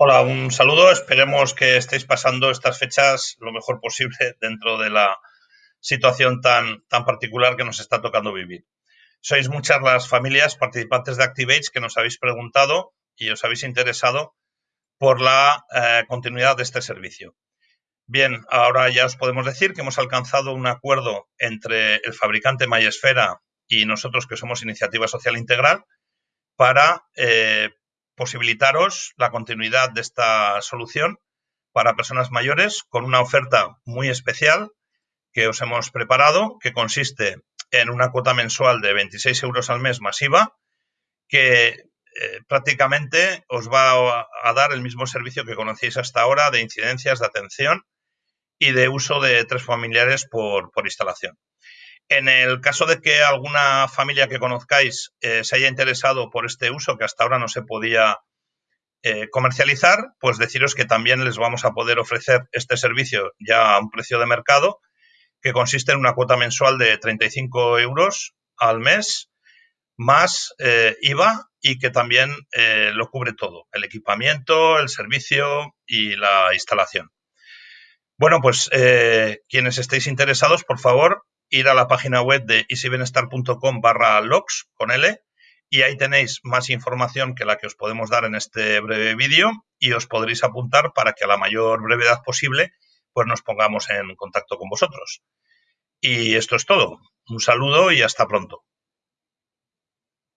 Hola, un saludo. Esperemos que estéis pasando estas fechas lo mejor posible dentro de la situación tan, tan particular que nos está tocando vivir. Sois muchas las familias participantes de Activates que nos habéis preguntado y os habéis interesado por la eh, continuidad de este servicio. Bien, ahora ya os podemos decir que hemos alcanzado un acuerdo entre el fabricante Mayesfera y nosotros, que somos Iniciativa Social Integral, para eh, posibilitaros la continuidad de esta solución para personas mayores con una oferta muy especial que os hemos preparado, que consiste en una cuota mensual de 26 euros al mes masiva, que eh, prácticamente os va a, dar el mismo servicio que conocéis hasta ahora de incidencias, de atención y de uso de tres familiares por, por instalación. En el caso de que alguna familia que conozcáis eh, se haya interesado por este uso que hasta ahora no se podía eh, comercializar, pues deciros que también les vamos a poder ofrecer este servicio ya a un precio de mercado que consiste en una cuota mensual de 35 euros al mes más eh, IVA y que también lo cubre todo, el equipamiento, el servicio y la instalación. Bueno, pues quienes estéis interesados, por favor, ir a la página web de easybenestar.com barra logs con L y ahí tenéis más información que la que os podemos dar en este breve vídeo y os podréis apuntar para que a la mayor brevedad posible pues nos pongamos en contacto con vosotros. Y esto es todo. Un saludo y hasta pronto.